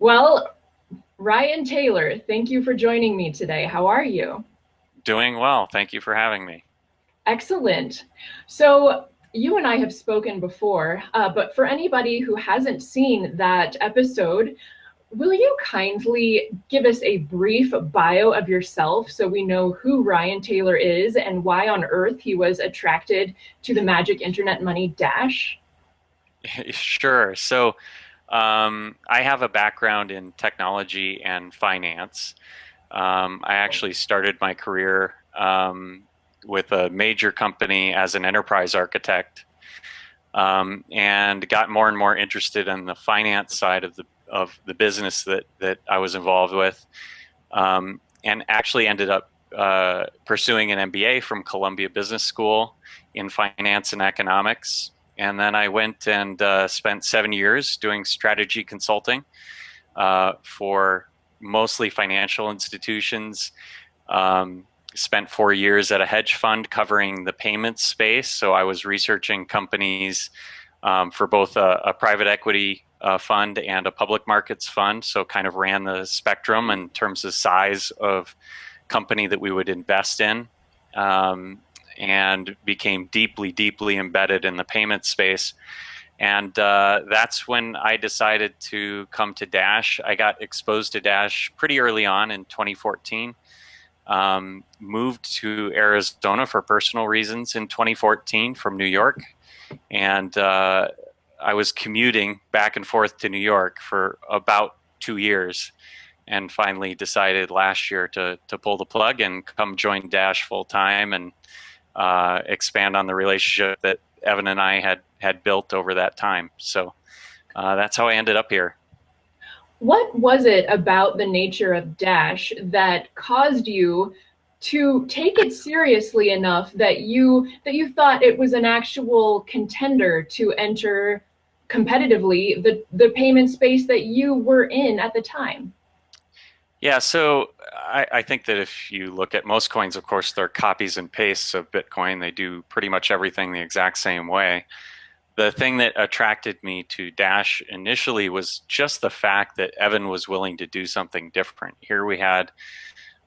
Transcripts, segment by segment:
Well, Ryan Taylor, thank you for joining me today. How are you? Doing well. Thank you for having me. Excellent. So you and I have spoken before, uh, but for anybody who hasn't seen that episode, will you kindly give us a brief bio of yourself so we know who Ryan Taylor is and why on earth he was attracted to the magic internet money dash? Sure. So um, I have a background in technology and finance. Um, I actually started my career um, with a major company as an enterprise architect um, and got more and more interested in the finance side of the of the business that that I was involved with, um, and actually ended up uh, pursuing an MBA from Columbia Business School in finance and economics. And then I went and uh, spent seven years doing strategy consulting uh, for mostly financial institutions. Um, spent four years at a hedge fund covering the payments space. So I was researching companies um, for both a, a private equity uh, fund and a public markets fund. So kind of ran the spectrum in terms of size of company that we would invest in. Um, and became deeply, deeply embedded in the payment space. And uh, that's when I decided to come to Dash. I got exposed to Dash pretty early on in 2014. Um, moved to Arizona for personal reasons in 2014 from New York. And uh, I was commuting back and forth to New York for about two years and finally decided last year to, to pull the plug and come join Dash full time and uh, expand on the relationship that Evan and I had had built over that time. So uh, that's how I ended up here. What was it about the nature of Dash that caused you to take it seriously enough that you that you thought it was an actual contender to enter competitively the the payment space that you were in at the time? Yeah, so I, I, think that if you look at most coins, of course, they're copies and pastes of Bitcoin. They do pretty much everything the exact same way. The thing that attracted me to Dash initially was just the fact that Evan was willing to do something different. Here we had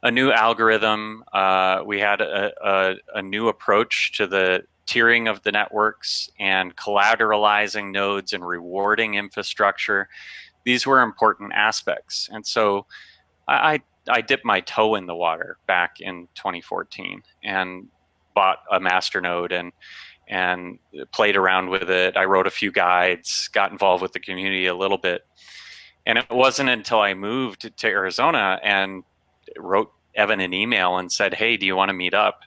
a new algorithm, uh, we had a, a, a new approach to the tiering of the networks and collateralizing nodes and rewarding infrastructure. These were important aspects. And so I, I dipped my toe in the water back in 2014 and bought a masternode and and played around with it. I wrote a few guides, got involved with the community a little bit. And it wasn't until I moved to Arizona and wrote Evan an email and said, Hey, do you want to meet up?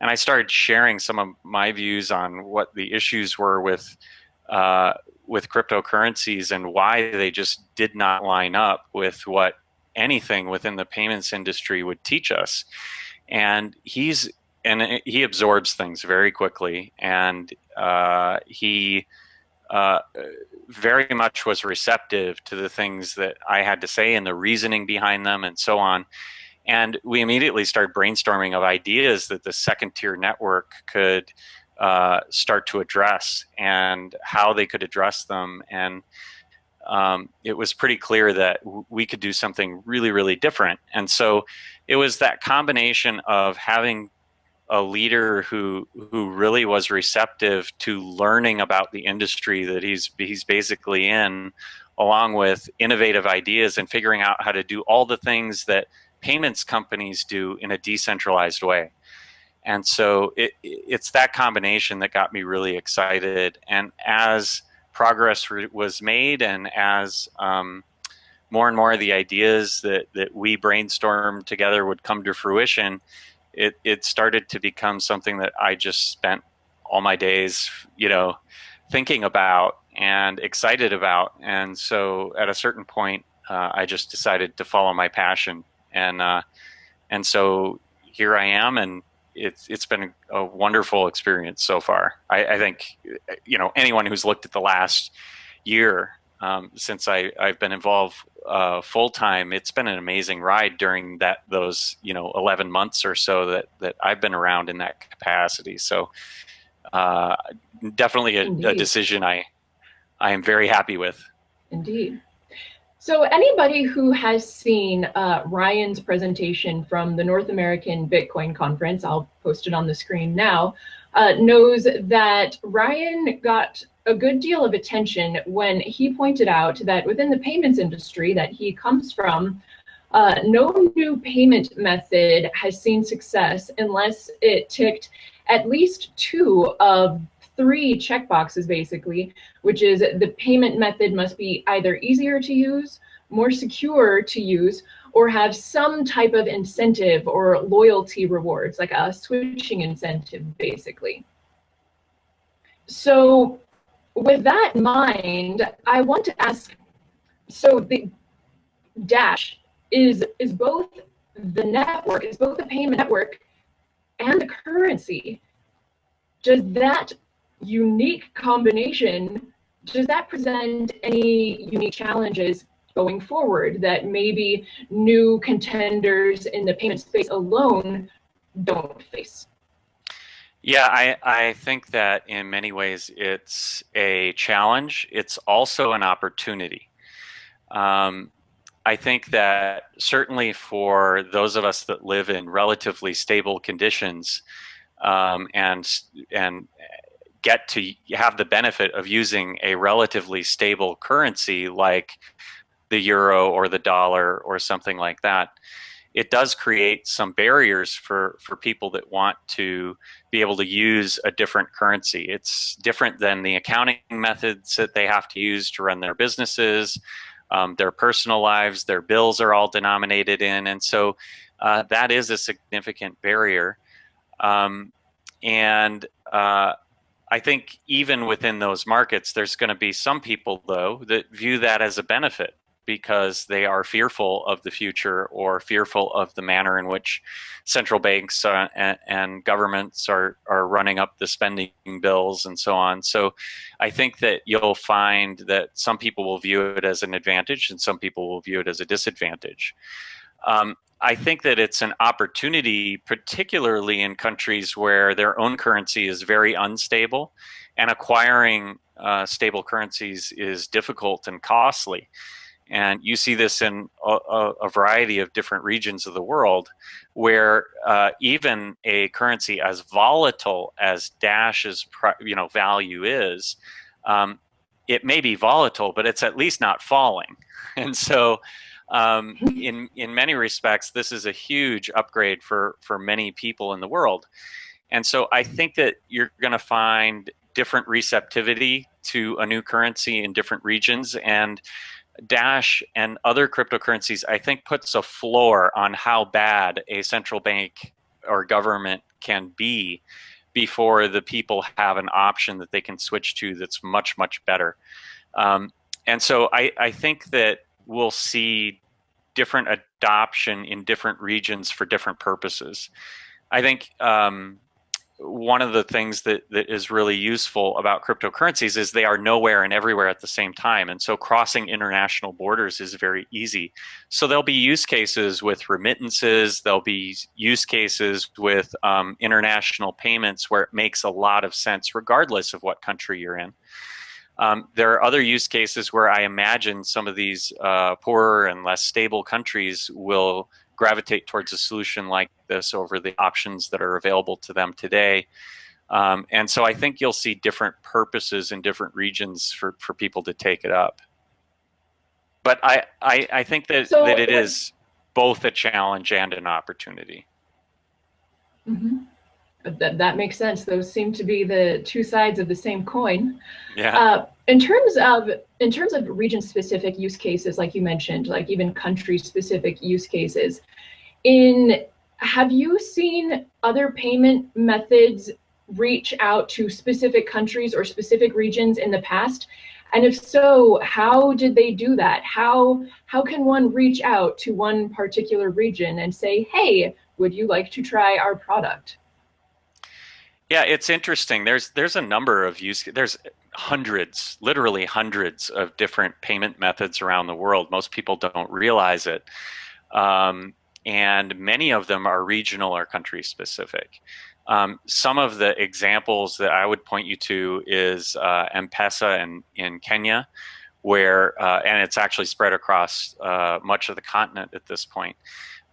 And I started sharing some of my views on what the issues were with uh, with cryptocurrencies and why they just did not line up with what anything within the payments industry would teach us. And he's and he absorbs things very quickly, and uh, he uh, very much was receptive to the things that I had to say and the reasoning behind them, and so on. And we immediately started brainstorming of ideas that the second tier network could uh, start to address and how they could address them. And um, it was pretty clear that we could do something really, really different. And so it was that combination of having a leader who who really was receptive to learning about the industry that he's he's basically in, along with innovative ideas and figuring out how to do all the things that payments companies do in a decentralized way. And so it, it's that combination that got me really excited. And as progress was made and as um, more and more of the ideas that, that we brainstormed together would come to fruition, it, it started to become something that I just spent all my days, you know, thinking about and excited about. And so at a certain point, uh, I just decided to follow my passion. And, uh, and so here I am and it's it's been a wonderful experience so far. I, I think you know anyone who's looked at the last year um, since I I've been involved uh, full time, it's been an amazing ride during that those you know 11 months or so that that I've been around in that capacity. So uh, definitely a, a decision I I am very happy with. Indeed. So anybody who has seen uh, Ryan's presentation from the North American Bitcoin Conference, I'll post it on the screen now, uh, knows that Ryan got a good deal of attention when he pointed out that within the payments industry that he comes from, uh, no new payment method has seen success unless it ticked at least two of three checkboxes basically, which is the payment method must be either easier to use, more secure to use, or have some type of incentive or loyalty rewards, like a switching incentive basically. So with that in mind, I want to ask, so the Dash is, is both the network, is both the payment network and the currency. Does that unique combination, does that present any unique challenges going forward that maybe new contenders in the payment space alone don't face? Yeah, I, I think that in many ways it's a challenge. It's also an opportunity. Um, I think that certainly for those of us that live in relatively stable conditions um, and and get to have the benefit of using a relatively stable currency like the euro or the dollar or something like that, it does create some barriers for, for people that want to be able to use a different currency. It's different than the accounting methods that they have to use to run their businesses, um, their personal lives, their bills are all denominated in. And so uh, that is a significant barrier. Um, and uh, I think even within those markets, there's going to be some people, though, that view that as a benefit because they are fearful of the future or fearful of the manner in which central banks uh, and, and, governments are, are running up the spending bills and so on. So I think that you'll find that some people will view it as an advantage and some people will view it as a disadvantage. Um, I think that it's an opportunity, particularly in countries where their own currency is very unstable and acquiring uh, stable currencies is difficult and costly. And you see this in a, a, variety of different regions of the world where uh, even a currency as volatile as Dash's you know, value is, um, it may be volatile, but it's at least not falling. And so um, in, in many respects, this is a huge upgrade for, for many people in the world. And so I think that you're going to find different receptivity to a new currency in different regions. And Dash and other cryptocurrencies, I think, puts a floor on how bad a central bank or government can be before the people have an option that they can switch to that's much, much better. Um, and so I, I think that we'll see different adoption in different regions for different purposes. I think um, one of the things that, that is really useful about cryptocurrencies is they are nowhere and everywhere at the same time. And so crossing international borders is very easy. So there'll be use cases with remittances, there'll be use cases with um, international payments where it makes a lot of sense regardless of what country you're in. Um, there are other use cases where I imagine some of these uh, poorer and less stable countries will gravitate towards a solution like this over the options that are available to them today. Um, and so I think you'll see different purposes in different regions for, for people to take it up. But I, I, I think that, so, that it is both a challenge and an opportunity. Mm -hmm. That, that makes sense. Those seem to be the two sides of the same coin. Yeah. Uh, in terms of in terms of region specific use cases, like you mentioned, like even country specific use cases, in have you seen other payment methods reach out to specific countries or specific regions in the past? And if so, how did they do that? How how can one reach out to one particular region and say, hey, would you like to try our product? Yeah, it's interesting. There's there's a number of use there's hundreds, literally hundreds of different payment methods around the world. Most people don't realize it. Um, and many of them are regional or country specific. Um, some of the examples that I would point you to is uh, M-Pesa in, in Kenya, where, uh, and it's actually spread across uh, much of the continent at this point.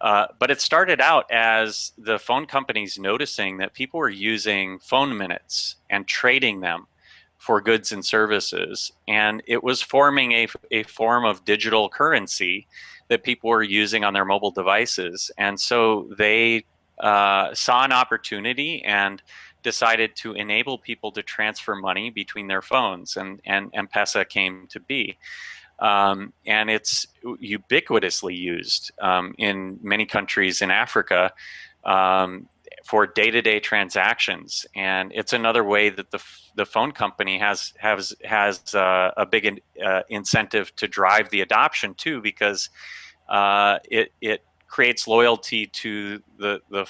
Uh, but it started out as the phone companies noticing that people were using phone minutes and trading them for goods and services. And it was forming a, a form of digital currency that people were using on their mobile devices. And so they uh, saw an opportunity and decided to enable people to transfer money between their phones, and, and M-Pesa came to be. Um, and it's ubiquitously used um, in many countries in Africa um, for day-to-day transactions. And it's another way that the, the phone company has has has uh, a big uh, incentive to drive the adoption too, because uh, it it creates loyalty to the the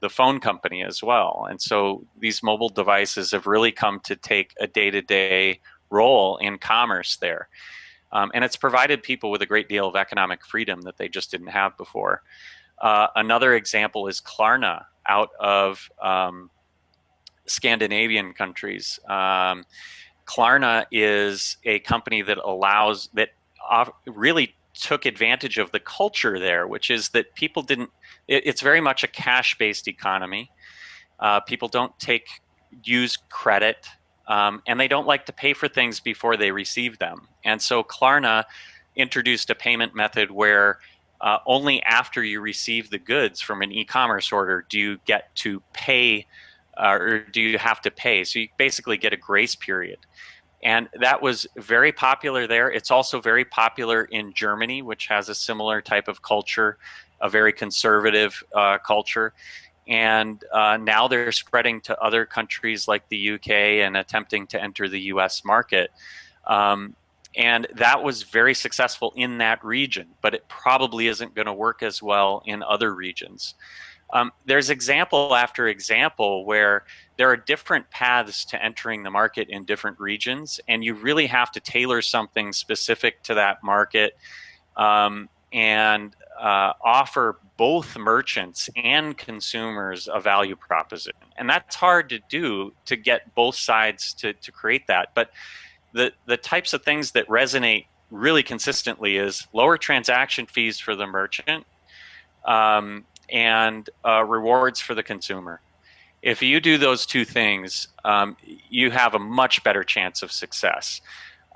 the phone company as well. And so these mobile devices have really come to take a day-to-day role in commerce there. Um, and it's provided people with a great deal of economic freedom that they just didn't have before. Uh, another example is Klarna out of um, Scandinavian countries. Um, Klarna is a company that allows, that really took advantage of the culture there, which is that people didn't, it, it's very much a cash based economy. Uh, people don't take, use credit um, and they don't like to pay for things before they receive them. And so Klarna introduced a payment method where uh, only after you receive the goods from an e-commerce order do you get to pay uh, or do you have to pay. So you basically get a grace period. And that was very popular there. It's also very popular in Germany, which has a similar type of culture, a very conservative uh, culture and uh, now they're spreading to other countries like the UK and attempting to enter the US market. Um, and that was very successful in that region, but it probably isn't going to work as well in other regions. Um, there's example after example where there are different paths to entering the market in different regions, and you really have to tailor something specific to that market um, and uh, offer both merchants and consumers a value proposition. And that's hard to do to get both sides to, to create that. But the, the types of things that resonate really consistently is lower transaction fees for the merchant um, and uh, rewards for the consumer. If you do those two things, um, you have a much better chance of success.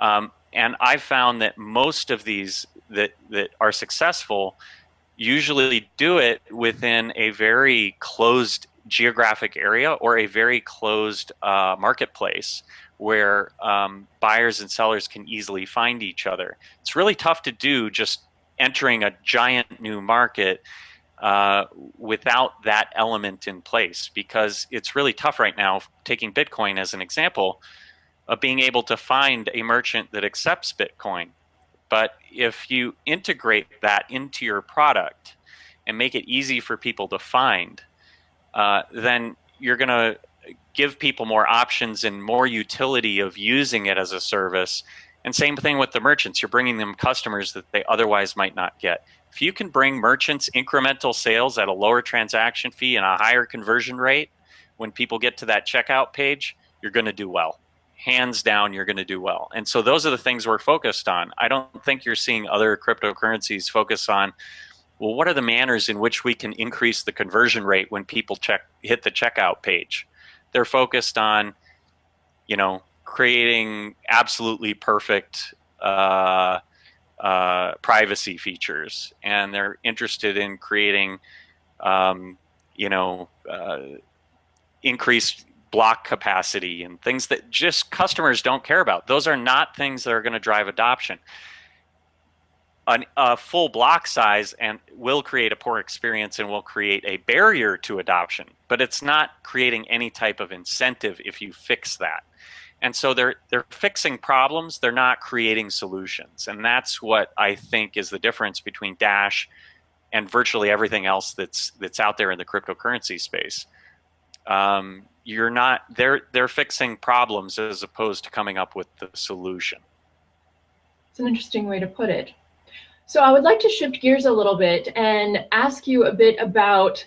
Um, and I've found that most of these that, that are successful usually do it within a very closed geographic area or a very closed uh, marketplace where um, buyers and sellers can easily find each other. It's really tough to do just entering a giant new market uh, without that element in place because it's really tough right now, taking Bitcoin as an example, of being able to find a merchant that accepts Bitcoin. But if you integrate that into your product and make it easy for people to find, uh, then you're going to give people more options and more utility of using it as a service. And same thing with the merchants. You're bringing them customers that they otherwise might not get. If you can bring merchants incremental sales at a lower transaction fee and a higher conversion rate, when people get to that checkout page, you're going to do well hands down you're going to do well. And so those are the things we're focused on. I don't think you're seeing other cryptocurrencies focus on well what are the manners in which we can increase the conversion rate when people check hit the checkout page. They're focused on you know creating absolutely perfect uh, uh, privacy features and they're interested in creating um, you know uh, increased block capacity and things that just customers don't care about. Those are not things that are going to drive adoption. An, a full block size and will create a poor experience and will create a barrier to adoption, but it's not creating any type of incentive if you fix that. And so they're they're fixing problems, they're not creating solutions. And that's what I think is the difference between Dash and virtually everything else that's that's out there in the cryptocurrency space. Um, you're not they're they're fixing problems as opposed to coming up with the solution it's an interesting way to put it so i would like to shift gears a little bit and ask you a bit about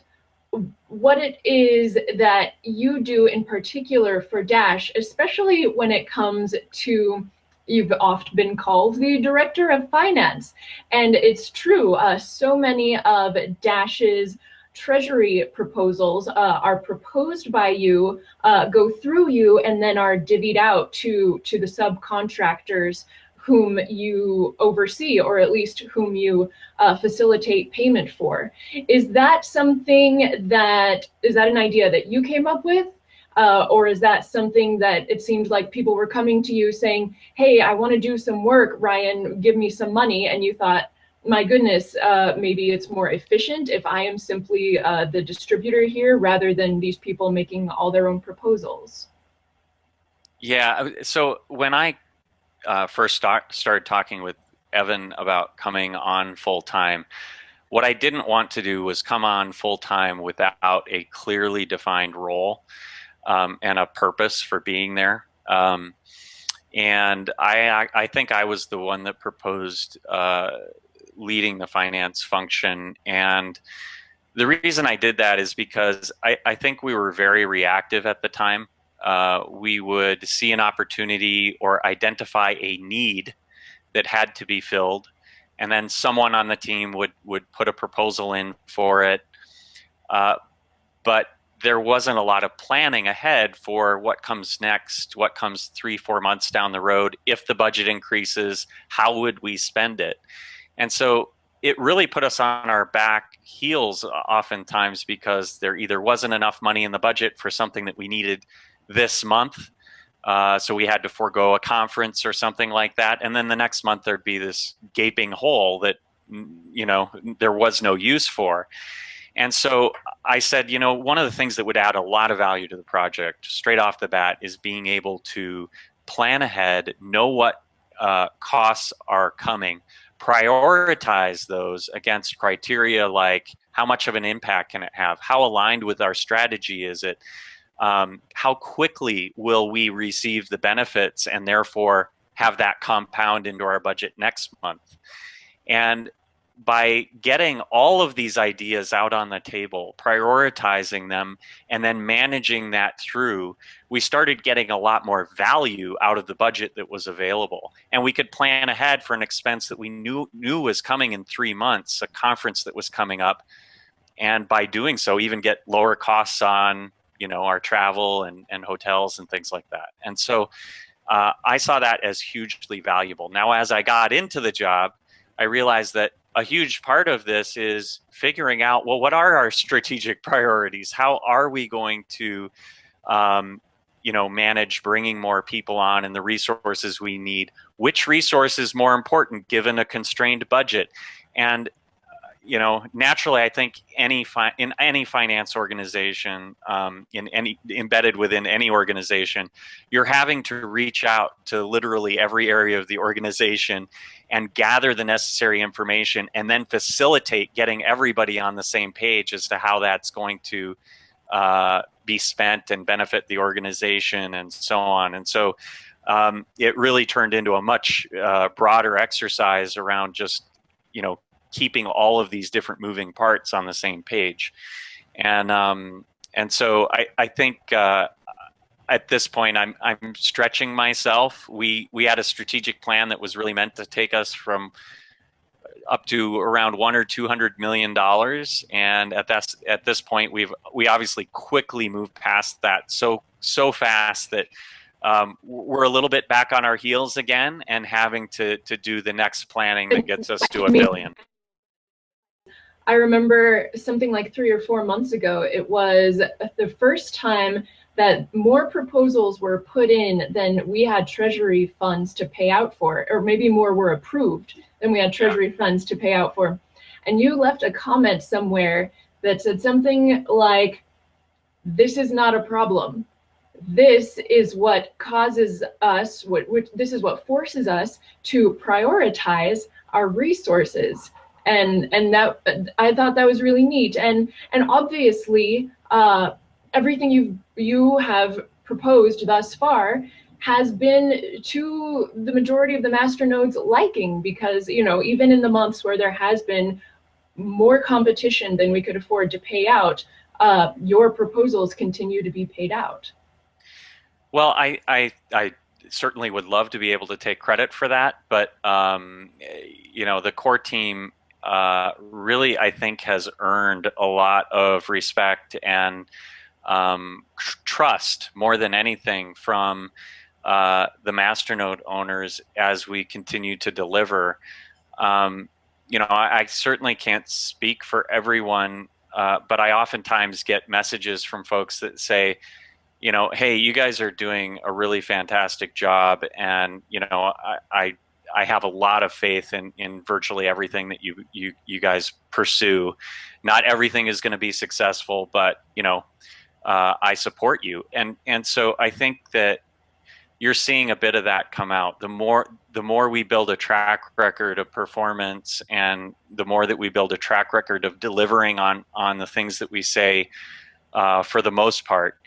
what it is that you do in particular for dash especially when it comes to you've oft been called the director of finance. And it's true, uh, so many of Dash's treasury proposals uh, are proposed by you, uh, go through you, and then are divvied out to, to the subcontractors whom you oversee or at least whom you uh, facilitate payment for. Is that something that, is that an idea that you came up with? Uh, or is that something that it seemed like people were coming to you saying, hey, I want to do some work, Ryan, give me some money. And you thought, my goodness, uh, maybe it's more efficient if I am simply uh, the distributor here rather than these people making all their own proposals. Yeah, so when I uh, first start, started talking with Evan about coming on full time, what I didn't want to do was come on full time without a clearly defined role um, and a purpose for being there. Um, and I, I think I was the one that proposed uh, leading the finance function. And the reason I did that is because I, I think we were very reactive at the time. Uh, we would see an opportunity or identify a need that had to be filled, and then someone on the team would would put a proposal in for it. Uh, but there wasn't a lot of planning ahead for what comes next, what comes three, four months down the road. If the budget increases, how would we spend it? And so it really put us on our back heels oftentimes because there either wasn't enough money in the budget for something that we needed this month. Uh, so we had to forego a conference or something like that. And then the next month there'd be this gaping hole that, you know, there was no use for. And so I said, you know, one of the things that would add a lot of value to the project straight off the bat is being able to plan ahead, know what uh, costs are coming, prioritize those against criteria like how much of an impact can it have? How aligned with our strategy is it? Um, how quickly will we receive the benefits and therefore have that compound into our budget next month? And by getting all of these ideas out on the table, prioritizing them, and then managing that through, we started getting a lot more value out of the budget that was available. And we could plan ahead for an expense that we knew, knew was coming in three months, a conference that was coming up. And by doing so, even get lower costs on you know our travel and, and hotels and things like that. And so uh, I saw that as hugely valuable. Now, as I got into the job, I realized that a huge part of this is figuring out well what are our strategic priorities? How are we going to um, you know manage bringing more people on and the resources we need? Which resource is more important given a constrained budget? And you know, naturally, I think any in any finance organization, um, in any embedded within any organization, you're having to reach out to literally every area of the organization and gather the necessary information, and then facilitate getting everybody on the same page as to how that's going to uh, be spent and benefit the organization, and so on. And so, um, it really turned into a much uh, broader exercise around just you know keeping all of these different moving parts on the same page. And um, and so I, I think uh, at this point I'm I'm stretching myself. We we had a strategic plan that was really meant to take us from up to around one or two hundred million dollars, and at that at this point we've we obviously quickly moved past that so so fast that um, we're a little bit back on our heels again and having to to do the next planning that gets us to a billion. I remember something like three or four months ago, it was the first time that more proposals were put in than we had treasury funds to pay out for, or maybe more were approved than we had treasury funds to pay out for. And you left a comment somewhere that said something like, this is not a problem. This is what causes us, what, what this is what forces us to prioritize our resources and and that I thought that was really neat. And and obviously, uh, everything you you have proposed thus far has been to the majority of the masternodes liking because you know even in the months where there has been more competition than we could afford to pay out, uh, your proposals continue to be paid out. Well, I I I certainly would love to be able to take credit for that, but um, you know, the core team uh, really, I think, has earned a lot of respect and um, trust more than anything from uh, the masternode owners as we continue to deliver. Um, you know, I, I, certainly can't speak for everyone, uh, but I oftentimes get messages from folks that say, you know, hey, you guys are doing a really fantastic job, and you know, I, I I have a lot of faith in in virtually everything that you you you guys pursue. Not everything is going to be successful, but you know, uh, I support you, and and so I think that you're seeing a bit of that come out. The more the more we build a track record of performance, and the more that we build a track record of delivering on on the things that we say, uh, for the most part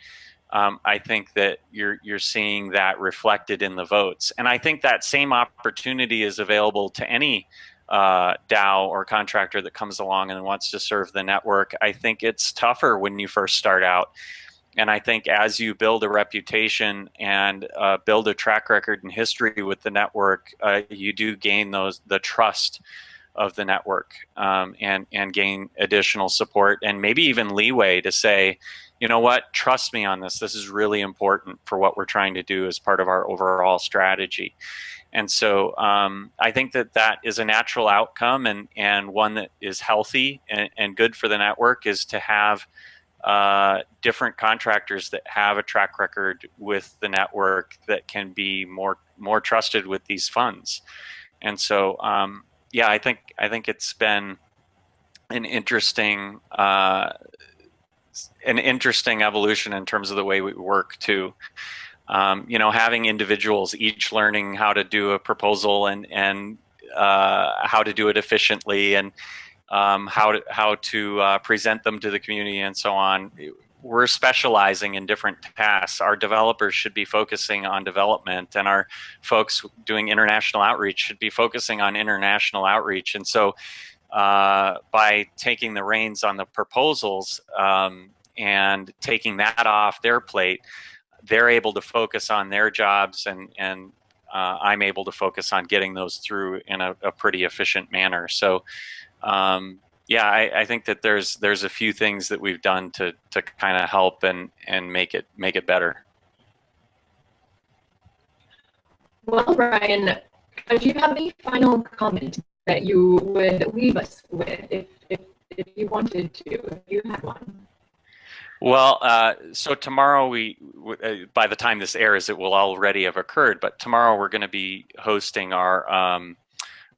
um, I think that you're you're seeing that reflected in the votes, and I think that same opportunity is available to any uh, DAO or contractor that comes along and wants to serve the network. I think it's tougher when you first start out, and I think as you build a reputation and uh, build a track record and history with the network, uh, you do gain those the trust of the network um, and and gain additional support and maybe even leeway to say you know what, trust me on this. This is really important for what we're trying to do as part of our overall strategy. And so um, I think that that is a natural outcome and, and one that is healthy and, and good for the network is to have uh, different contractors that have a track record with the network that can be more more trusted with these funds. And so, um, yeah, I think I think it's been an interesting uh, an interesting evolution in terms of the way we work too. Um, you know, having individuals each learning how to do a proposal and and uh, how to do it efficiently and um, how to how to uh, present them to the community and so on. We're specializing in different tasks. Our developers should be focusing on development, and our folks doing international outreach should be focusing on international outreach. And so, uh, by taking the reins on the proposals um, and taking that off their plate, they're able to focus on their jobs and, and uh, I'm able to focus on getting those through in a, a pretty efficient manner. So, um, yeah, I, I, think that there's there's a few things that we've done to to kind of help and and make it make it better. Well, Brian, do you have any final comment that you would leave us with if, if, if you wanted to, if you had one. Well, uh, so tomorrow we, uh, by the time this airs, it will already have occurred. But tomorrow we're going to be hosting our um,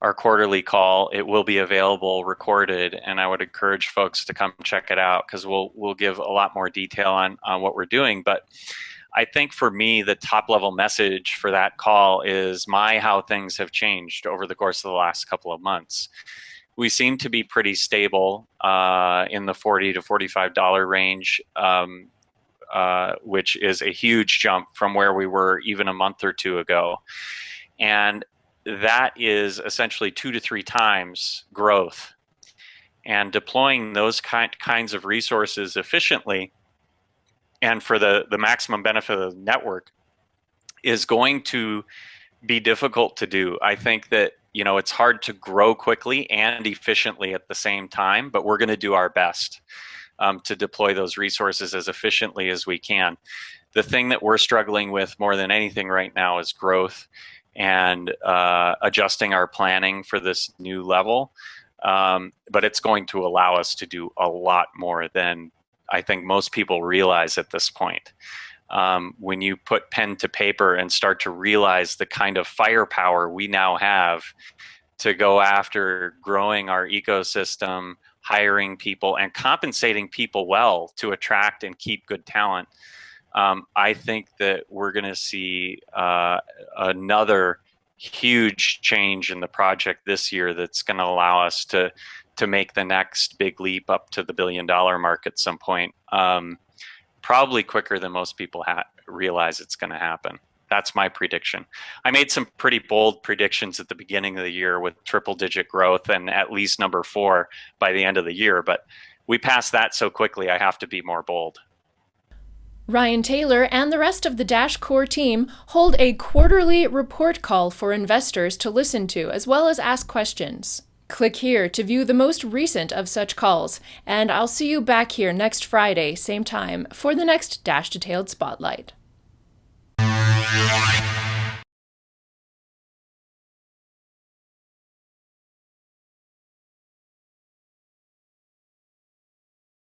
our quarterly call. It will be available recorded, and I would encourage folks to come check it out because we'll we'll give a lot more detail on on what we're doing. But I think for me, the top level message for that call is my how things have changed over the course of the last couple of months. We seem to be pretty stable uh, in the 40 to $45 range, um, uh, which is a huge jump from where we were even a month or two ago. And that is essentially two to three times growth. And deploying those kind, kinds of resources efficiently and for the, the maximum benefit of the network is going to be difficult to do. I think that you know it's hard to grow quickly and efficiently at the same time, but we're going to do our best um, to deploy those resources as efficiently as we can. The thing that we're struggling with more than anything right now is growth and uh, adjusting our planning for this new level. Um, but it's going to allow us to do a lot more than I think most people realize at this point. Um, when you put pen to paper and start to realize the kind of firepower we now have to go after growing our ecosystem, hiring people, and compensating people well to attract and keep good talent, um, I think that we're going to see uh, another huge change in the project this year that's going to allow us to to make the next big leap up to the billion dollar mark at some point. Um, probably quicker than most people realize it's going to happen. That's my prediction. I made some pretty bold predictions at the beginning of the year with triple digit growth and at least number four by the end of the year, but we passed that so quickly, I have to be more bold. Ryan Taylor and the rest of the Dash Core team hold a quarterly report call for investors to listen to as well as ask questions. Click here to view the most recent of such calls, and I'll see you back here next Friday, same time, for the next Dash Detailed Spotlight.